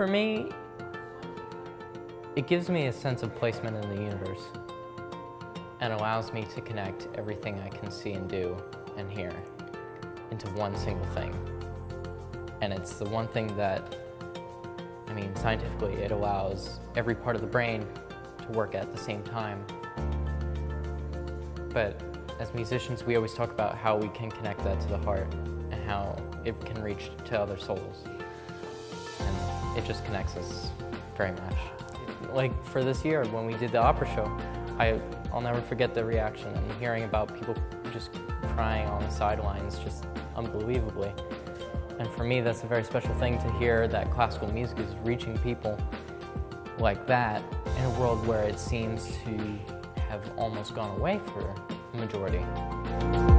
For me, it gives me a sense of placement in the universe and allows me to connect everything I can see and do and hear into one single thing. And it's the one thing that, I mean, scientifically, it allows every part of the brain to work at the same time. But as musicians, we always talk about how we can connect that to the heart and how it can reach to other souls. It just connects us very much. Like for this year, when we did the opera show, I, I'll never forget the reaction and hearing about people just crying on the sidelines just unbelievably. And for me, that's a very special thing to hear that classical music is reaching people like that in a world where it seems to have almost gone away for a majority.